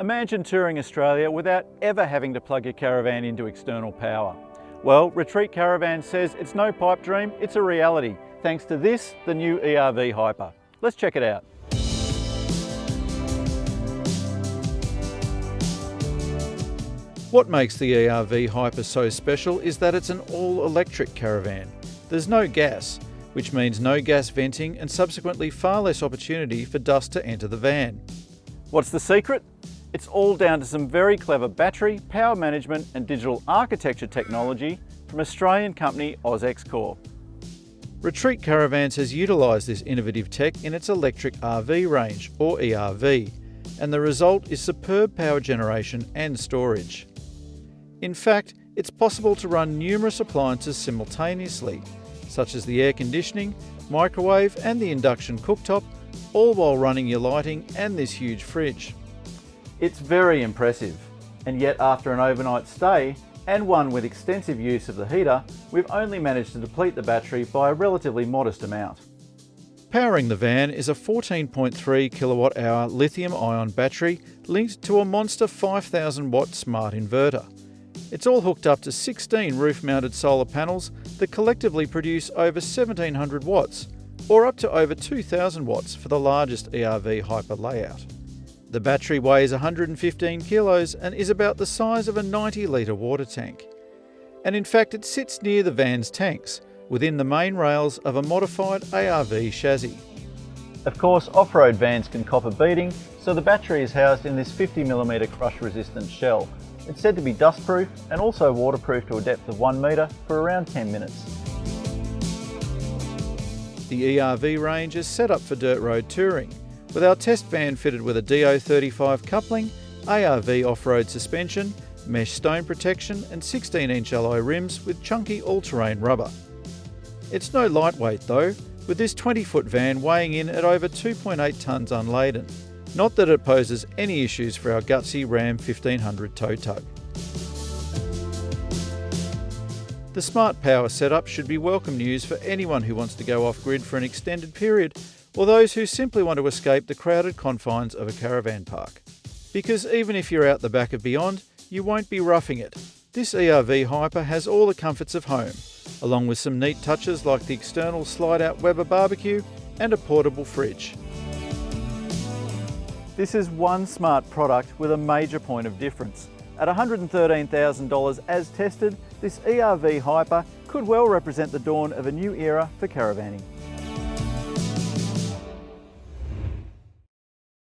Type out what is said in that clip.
Imagine touring Australia without ever having to plug your caravan into external power. Well, Retreat Caravan says it's no pipe dream, it's a reality, thanks to this, the new ERV Hyper. Let's check it out. What makes the ERV Hyper so special is that it's an all-electric caravan. There's no gas, which means no gas venting and subsequently far less opportunity for dust to enter the van. What's the secret? It's all down to some very clever battery, power management and digital architecture technology from Australian company AusX Corp. Retreat Caravans has utilised this innovative tech in its electric RV range, or ERV, and the result is superb power generation and storage. In fact, it's possible to run numerous appliances simultaneously, such as the air conditioning, microwave and the induction cooktop, all while running your lighting and this huge fridge. It's very impressive, and yet after an overnight stay, and one with extensive use of the heater, we've only managed to deplete the battery by a relatively modest amount. Powering the van is a 14.3 kilowatt hour lithium ion battery linked to a Monster 5000 watt smart inverter. It's all hooked up to 16 roof-mounted solar panels that collectively produce over 1700 watts, or up to over 2000 watts for the largest ERV Hyper layout. The battery weighs 115 kilos and is about the size of a 90 litre water tank. And in fact it sits near the van's tanks, within the main rails of a modified ARV chassis. Of course, off-road vans can cop a beating, so the battery is housed in this 50mm crush-resistant shell, it's said to be dustproof and also waterproof to a depth of 1 metre for around 10 minutes. The ERV range is set up for dirt road touring, with our test van fitted with a DO35 coupling, ARV off-road suspension, mesh stone protection and 16-inch alloy rims with chunky all-terrain rubber. It's no lightweight though, with this 20-foot van weighing in at over 2.8 tonnes unladen. Not that it poses any issues for our gutsy Ram 1500 tow tug. The smart power setup should be welcome news for anyone who wants to go off-grid for an extended period or those who simply want to escape the crowded confines of a caravan park. Because even if you're out the back of Beyond, you won't be roughing it. This ERV Hyper has all the comforts of home, along with some neat touches like the external slide-out Weber barbecue and a portable fridge. This is one smart product with a major point of difference. At $113,000 as tested, this ERV Hyper could well represent the dawn of a new era for caravanning.